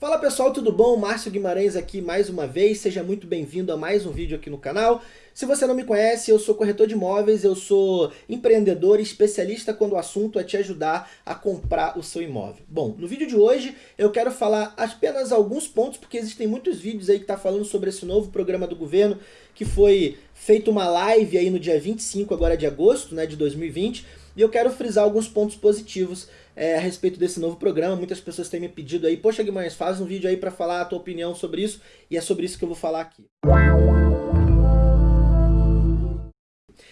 Fala pessoal, tudo bom? Márcio Guimarães aqui mais uma vez, seja muito bem-vindo a mais um vídeo aqui no canal. Se você não me conhece, eu sou corretor de imóveis, eu sou empreendedor especialista quando o assunto é te ajudar a comprar o seu imóvel. Bom, no vídeo de hoje eu quero falar apenas alguns pontos, porque existem muitos vídeos aí que tá falando sobre esse novo programa do governo, que foi feito uma live aí no dia 25 agora de agosto né, de 2020, e eu quero frisar alguns pontos positivos é, a respeito desse novo programa. Muitas pessoas têm me pedido aí, poxa Guimarães, faz um vídeo aí para falar a tua opinião sobre isso, e é sobre isso que eu vou falar aqui.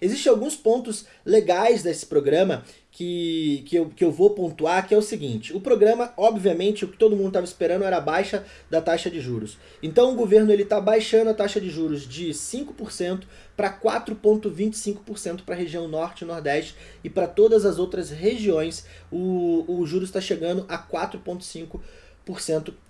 Existem alguns pontos legais desse programa que, que, eu, que eu vou pontuar, que é o seguinte. O programa, obviamente, o que todo mundo estava esperando era a baixa da taxa de juros. Então o governo está baixando a taxa de juros de 5% para 4,25% para a região norte e nordeste e para todas as outras regiões o, o juros está chegando a 4,5%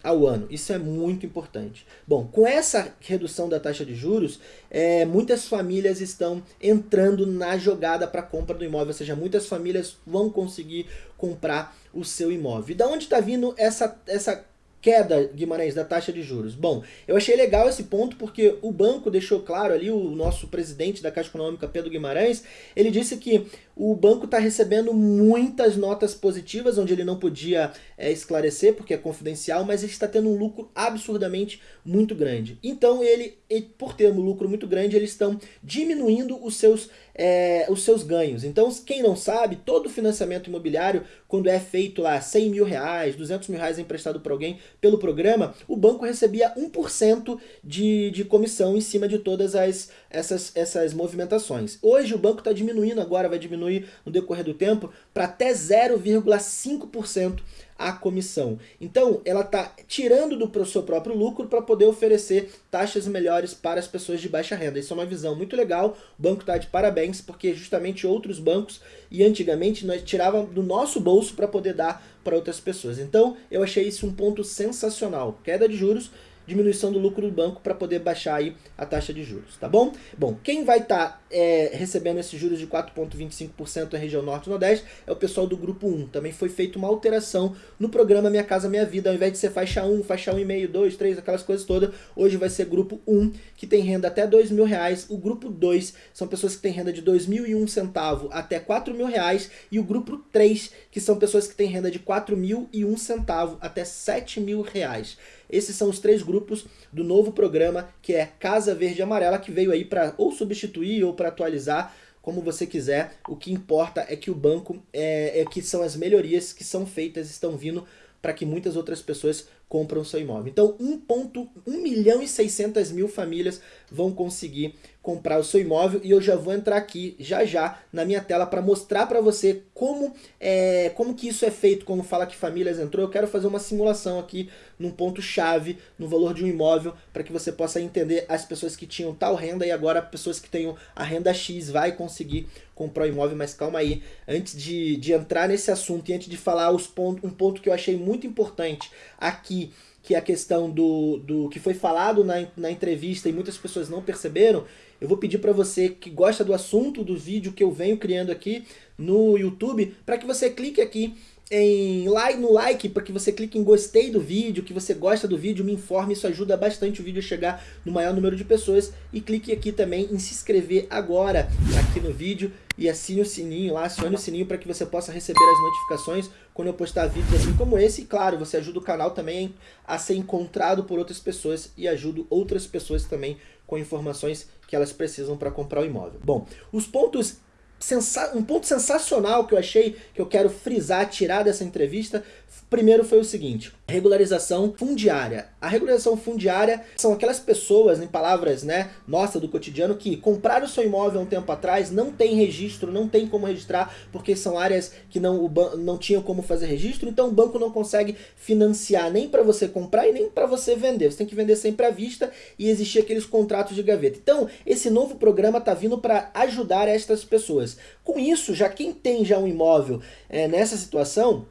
ao ano. Isso é muito importante. Bom, com essa redução da taxa de juros, é, muitas famílias estão entrando na jogada para compra do imóvel, ou seja, muitas famílias vão conseguir comprar o seu imóvel. E da onde está vindo essa, essa queda, Guimarães, da taxa de juros? Bom, eu achei legal esse ponto porque o banco deixou claro ali, o nosso presidente da Caixa Econômica, Pedro Guimarães, ele disse que o banco está recebendo muitas notas positivas, onde ele não podia é, esclarecer, porque é confidencial, mas ele está tendo um lucro absurdamente muito grande. Então, ele, por ter um lucro muito grande, eles estão diminuindo os seus, é, os seus ganhos. Então, quem não sabe, todo financiamento imobiliário, quando é feito lá 100 mil reais, 200 mil reais emprestado para alguém pelo programa, o banco recebia 1% de, de comissão em cima de todas as, essas, essas movimentações. Hoje o banco está diminuindo agora, vai diminuir no decorrer do tempo para até 0,5% a comissão. Então, ela está tirando do seu próprio lucro para poder oferecer taxas melhores para as pessoas de baixa renda. Isso é uma visão muito legal, o banco está de parabéns, porque justamente outros bancos, e antigamente, nós tirava do nosso bolso para poder dar para outras pessoas. Então, eu achei isso um ponto sensacional. Queda de juros diminuição do lucro do banco para poder baixar aí a taxa de juros, tá bom? Bom, quem vai estar tá, é, recebendo esses juros de 4,25% na região norte e nordeste é o pessoal do grupo 1. Também foi feita uma alteração no programa Minha Casa Minha Vida, ao invés de ser faixa 1, faixa 1,5, 2, 3, aquelas coisas todas, hoje vai ser grupo 1, que tem renda até 2 mil reais, o grupo 2 são pessoas que têm renda de 2.001 centavo até 4 mil reais, e o grupo 3, que são pessoas que têm renda de 4.001 centavo até 7 mil reais. Esses são os três grupos do novo programa que é Casa Verde Amarela, que veio aí para ou substituir ou para atualizar como você quiser, o que importa é que o banco, é, é, que são as melhorias que são feitas, estão vindo para que muitas outras pessoas compram seu imóvel. Então 1, 1 milhão e 600 mil famílias vão conseguir comprar o seu imóvel e eu já vou entrar aqui já já na minha tela para mostrar para você como, é, como que isso é feito, como fala que famílias entrou. Eu quero fazer uma simulação aqui num ponto chave no valor de um imóvel para que você possa entender as pessoas que tinham tal renda e agora pessoas que tenham a renda X vai conseguir comprar o imóvel, mas calma aí, antes de, de entrar nesse assunto e antes de falar os pontos, um ponto que eu achei muito importante aqui que é a questão do, do que foi falado na, na entrevista e muitas pessoas não perceberam, eu vou pedir para você que gosta do assunto do vídeo que eu venho criando aqui no YouTube, para que você clique aqui em like, no like, para que você clique em gostei do vídeo, que você gosta do vídeo, me informe, isso ajuda bastante o vídeo a chegar no maior número de pessoas. E clique aqui também em se inscrever agora aqui no vídeo e assine o sininho lá, acione o sininho para que você possa receber as notificações quando eu postar vídeos assim como esse. E claro, você ajuda o canal também a ser encontrado por outras pessoas e ajuda outras pessoas também com informações que elas precisam para comprar o imóvel. Bom, os pontos um ponto sensacional que eu achei, que eu quero frisar, tirar dessa entrevista, primeiro foi o seguinte, regularização fundiária. A regularização fundiária são aquelas pessoas, em palavras né, nossa do cotidiano, que compraram seu imóvel há um tempo atrás, não tem registro, não tem como registrar, porque são áreas que não, o não tinham como fazer registro, então o banco não consegue financiar nem para você comprar e nem para você vender. Você tem que vender sempre à vista e existir aqueles contratos de gaveta. Então, esse novo programa está vindo para ajudar estas pessoas. Com isso, já quem tem já um imóvel é, nessa situação,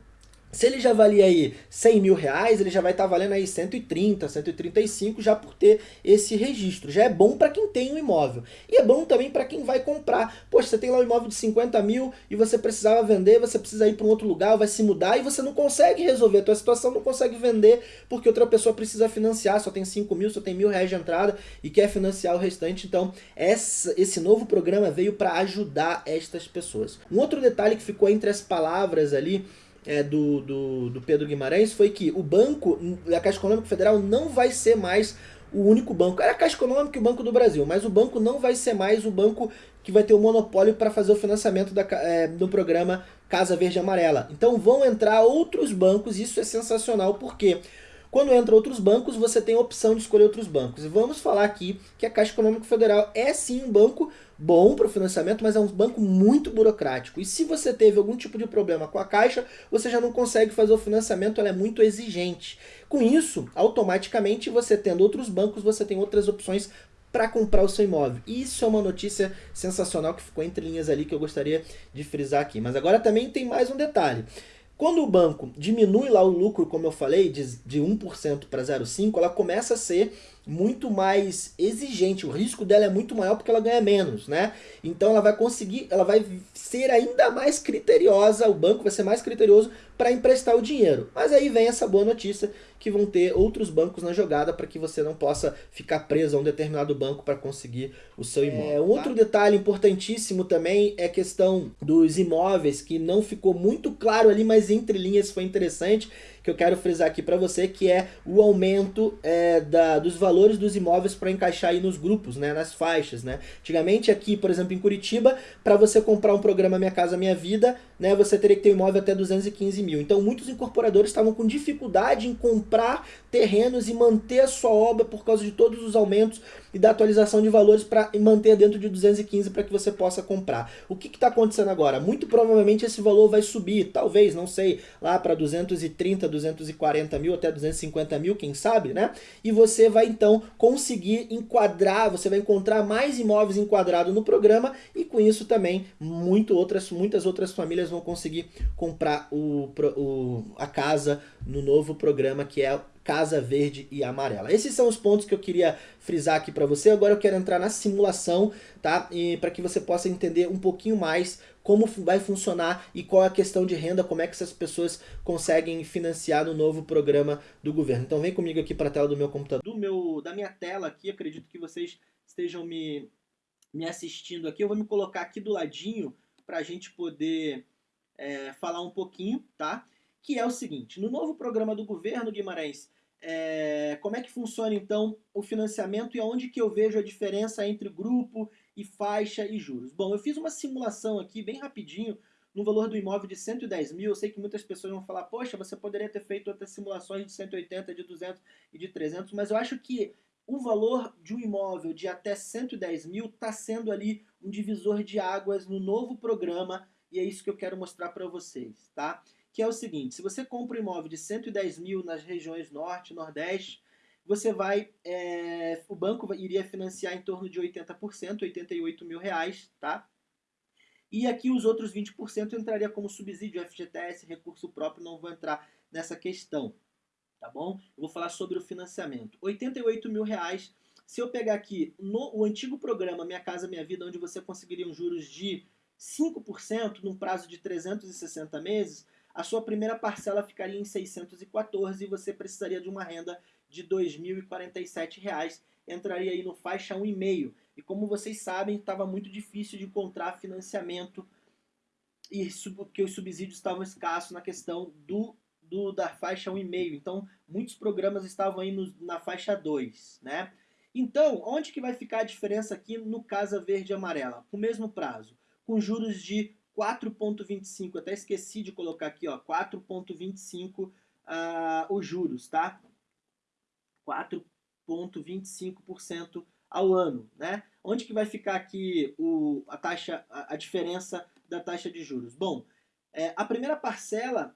Se ele já valia aí 100 mil reais, ele já vai estar tá valendo aí 130, 135 já por ter esse registro. Já é bom para quem tem um imóvel. E é bom também para quem vai comprar. Poxa, você tem lá um imóvel de 50 mil e você precisava vender, você precisa ir para um outro lugar, vai se mudar e você não consegue resolver. A tua situação não consegue vender porque outra pessoa precisa financiar, só tem 5 mil, só tem mil reais de entrada e quer financiar o restante. Então, essa, esse novo programa veio para ajudar estas pessoas. Um outro detalhe que ficou entre as palavras ali é, do, do, do Pedro Guimarães foi que o banco, a Caixa Econômica Federal não vai ser mais o único banco. Era a Caixa Econômica e o Banco do Brasil, mas o banco não vai ser mais o banco que vai ter o monopólio para fazer o financiamento da, é, do programa Casa Verde Amarela. Então vão entrar outros bancos, isso é sensacional, porque quando entra outros bancos, você tem a opção de escolher outros bancos. E vamos falar aqui que a Caixa Econômica Federal é sim um banco bom para o financiamento, mas é um banco muito burocrático. E se você teve algum tipo de problema com a Caixa, você já não consegue fazer o financiamento, ela é muito exigente. Com isso, automaticamente, você tendo outros bancos, você tem outras opções para comprar o seu imóvel. Isso é uma notícia sensacional que ficou entre linhas ali que eu gostaria de frisar aqui. Mas agora também tem mais um detalhe. Quando o banco diminui lá o lucro, como eu falei, de, de 1% para 0,5%, ela começa a ser muito mais exigente, o risco dela é muito maior porque ela ganha menos, né? Então ela vai conseguir, ela vai ser ainda mais criteriosa, o banco vai ser mais criterioso para emprestar o dinheiro. Mas aí vem essa boa notícia que vão ter outros bancos na jogada para que você não possa ficar preso a um determinado banco para conseguir o seu imóvel. É, um outro detalhe importantíssimo também é a questão dos imóveis, que não ficou muito claro ali, mas entre linhas foi interessante, que eu quero frisar aqui para você, que é o aumento é, da, dos valores dos imóveis para encaixar aí nos grupos, né, nas faixas. Né? Antigamente aqui, por exemplo, em Curitiba, para você comprar um programa Minha Casa Minha Vida, né, você teria que ter um imóvel até 215 mil. Então muitos incorporadores estavam com dificuldade em comprar terrenos e manter a sua obra por causa de todos os aumentos e da atualização de valores para manter dentro de 215 para que você possa comprar. O que está acontecendo agora? Muito provavelmente esse valor vai subir, talvez, não sei, lá para 230, 240 mil, até 250 mil, quem sabe, né? E você vai então conseguir enquadrar, você vai encontrar mais imóveis enquadrados no programa e com isso também muito outras, muitas outras famílias vão conseguir comprar o, o, a casa no novo programa que é Casa Verde e Amarela. Esses são os pontos que eu queria frisar aqui para você. Agora eu quero entrar na simulação, tá? E para que você possa entender um pouquinho mais como vai funcionar e qual é a questão de renda, como é que essas pessoas conseguem financiar no novo programa do governo. Então vem comigo aqui para a tela do meu computador, do meu, da minha tela aqui, acredito que vocês estejam me, me assistindo aqui. Eu vou me colocar aqui do ladinho para a gente poder é, falar um pouquinho, tá? Que é o seguinte, no novo programa do governo, Guimarães, é, como é que funciona então o financiamento e aonde que eu vejo a diferença entre grupo e faixa e juros? Bom, eu fiz uma simulação aqui bem rapidinho no valor do imóvel de 110 mil. Eu sei que muitas pessoas vão falar, poxa, você poderia ter feito outras simulações de 180, de 200 e de 300, mas eu acho que o valor de um imóvel de até 110 mil está sendo ali um divisor de águas no novo programa e é isso que eu quero mostrar para vocês, tá? Que é o seguinte, se você compra um imóvel de 110 mil nas regiões norte, nordeste, você vai, é, o banco iria financiar em torno de 80%, 88 mil reais, tá? E aqui os outros 20% entraria como subsídio FGTS, recurso próprio, não vou entrar nessa questão, tá bom? Eu vou falar sobre o financiamento. 88 mil reais, se eu pegar aqui no, o antigo programa Minha Casa Minha Vida, onde você conseguiria um juros de 5% num prazo de 360 meses, a sua primeira parcela ficaria em 614 e você precisaria de uma renda de R$ 2.047, entraria aí no faixa 1,5. E como vocês sabem, estava muito difícil de encontrar financiamento e porque os subsídios estavam escassos na questão do, do da faixa 1,5. Então, muitos programas estavam aí no, na faixa 2, né? Então, onde que vai ficar a diferença aqui no Casa Verde e Amarela? Com o mesmo prazo, com juros de 4,25, até esqueci de colocar aqui, ó, 4,25 uh, os juros, tá? 4,25% ao ano, né? Onde que vai ficar aqui o, a taxa, a, a diferença da taxa de juros? Bom, é, a primeira parcela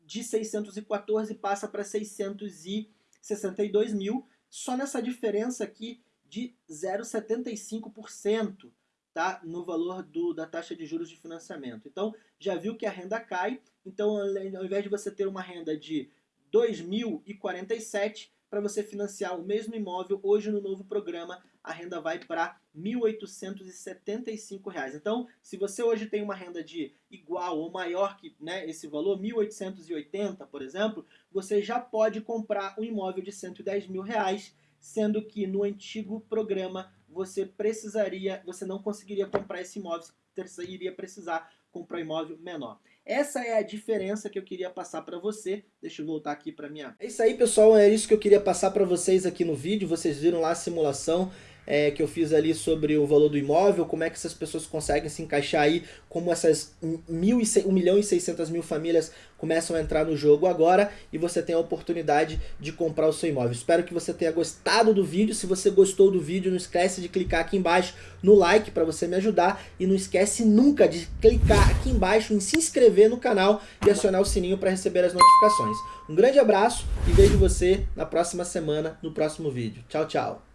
de 614 passa para 662 mil, só nessa diferença aqui de 0,75%. Tá? no valor do, da taxa de juros de financiamento. Então, já viu que a renda cai, então ao invés de você ter uma renda de 2.047, para você financiar o mesmo imóvel, hoje no novo programa, a renda vai para R$ 1.875. Então, se você hoje tem uma renda de igual ou maior que né, esse valor, 1.880, por exemplo, você já pode comprar um imóvel de 110 mil reais, sendo que no antigo programa você precisaria, você não conseguiria comprar esse imóvel, você iria precisar comprar um imóvel menor. Essa é a diferença que eu queria passar para você. Deixa eu voltar aqui para minha... É isso aí, pessoal. É isso que eu queria passar para vocês aqui no vídeo. Vocês viram lá a simulação é, que eu fiz ali sobre o valor do imóvel, como é que essas pessoas conseguem se encaixar aí, como essas 1 milhão e 600 mil famílias começam a entrar no jogo agora e você tem a oportunidade de comprar o seu imóvel. Espero que você tenha gostado do vídeo. Se você gostou do vídeo, não esquece de clicar aqui embaixo no like para você me ajudar e não esquece nunca de clicar aqui embaixo em se inscrever no canal e acionar o sininho para receber as notificações. Um grande abraço e vejo você na próxima semana, no próximo vídeo. Tchau, tchau!